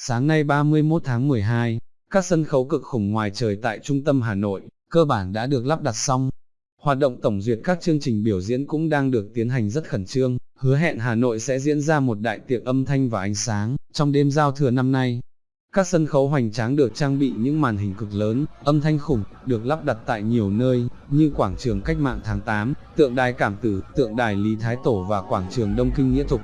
Sáng nay 31 tháng 12, các sân khấu cực khủng ngoài trời tại trung tâm Hà Nội, cơ bản đã được lắp đặt xong. Hoạt động tổng duyệt các chương trình biểu diễn cũng đang được tiến hành rất khẩn trương, hứa hẹn Hà Nội sẽ diễn ra một đại tiệc âm thanh và ánh sáng, trong đêm giao thừa năm nay. Các sân khấu hoành tráng được trang bị những màn hình cực lớn, âm thanh khủng, được lắp đặt tại nhiều nơi, như quảng trường cách mạng tháng 8, tượng đài cảm tử, tượng đài Lý Thái Tổ và quảng trường Đông Kinh Nghĩa Thục.